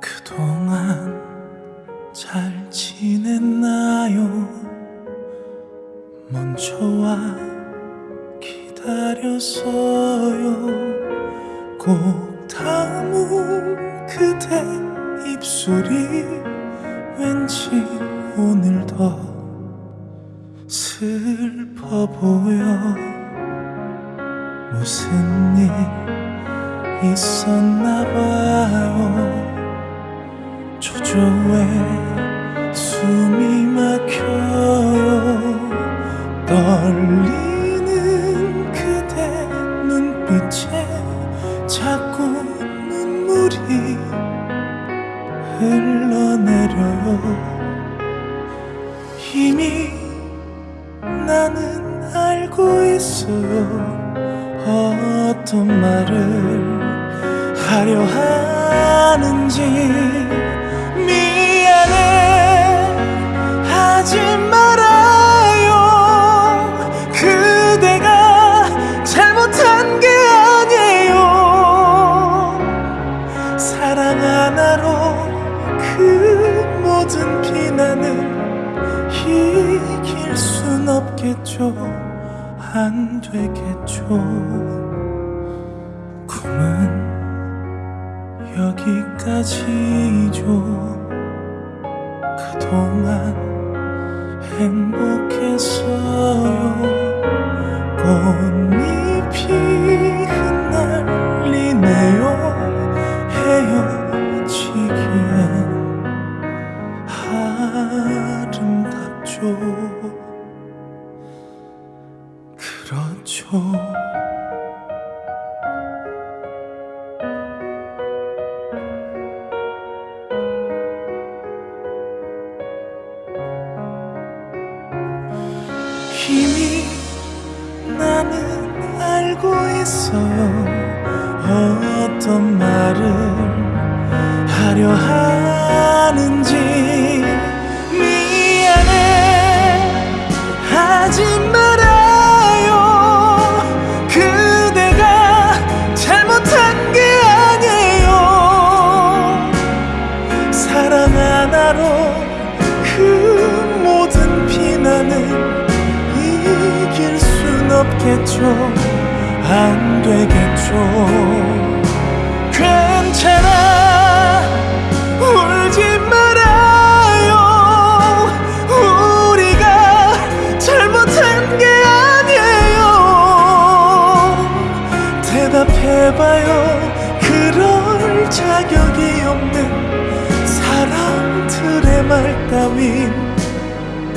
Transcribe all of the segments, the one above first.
그동안 잘 지냈나요? 먼저 와 기다렸어요. 꼭 닮은 그대 입술이 왠지 오늘 더 슬퍼 보여. 무슨 일 있었나 봐요. 초조해 숨이 막혀 빛에 자꾸 눈물이 흘러내려요 이미 나는 알고 있어요. 어떤 말을 하려 하는지 이길 순 없겠죠. 안 되겠죠. 꿈은 여기까지죠. 그동안 행복했어요. 꽃잎이 그렇죠. 이미 나는 알고 있어요. 어떤 말을 하려 하나로 그 모든 비난을 이길 순 없겠죠. 안 되겠죠. 괜찮아 울지 말아요. 우리가 잘못한 게 아니에요. 대답해봐요. 그럴 자격이 없는 사람 들의 말 따윈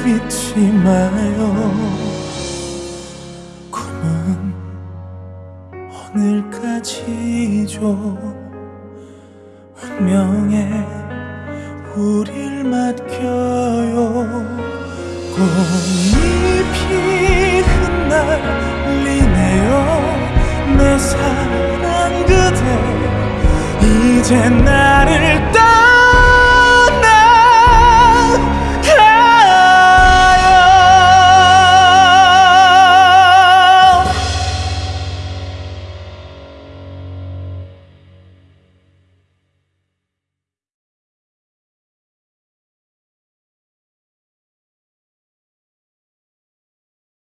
믿지 마요. 꿈은 오늘까지죠. 운명에 우릴 맡겨요. 꽃잎이 흩날리네요. 내 사랑 그대 이제 나를 따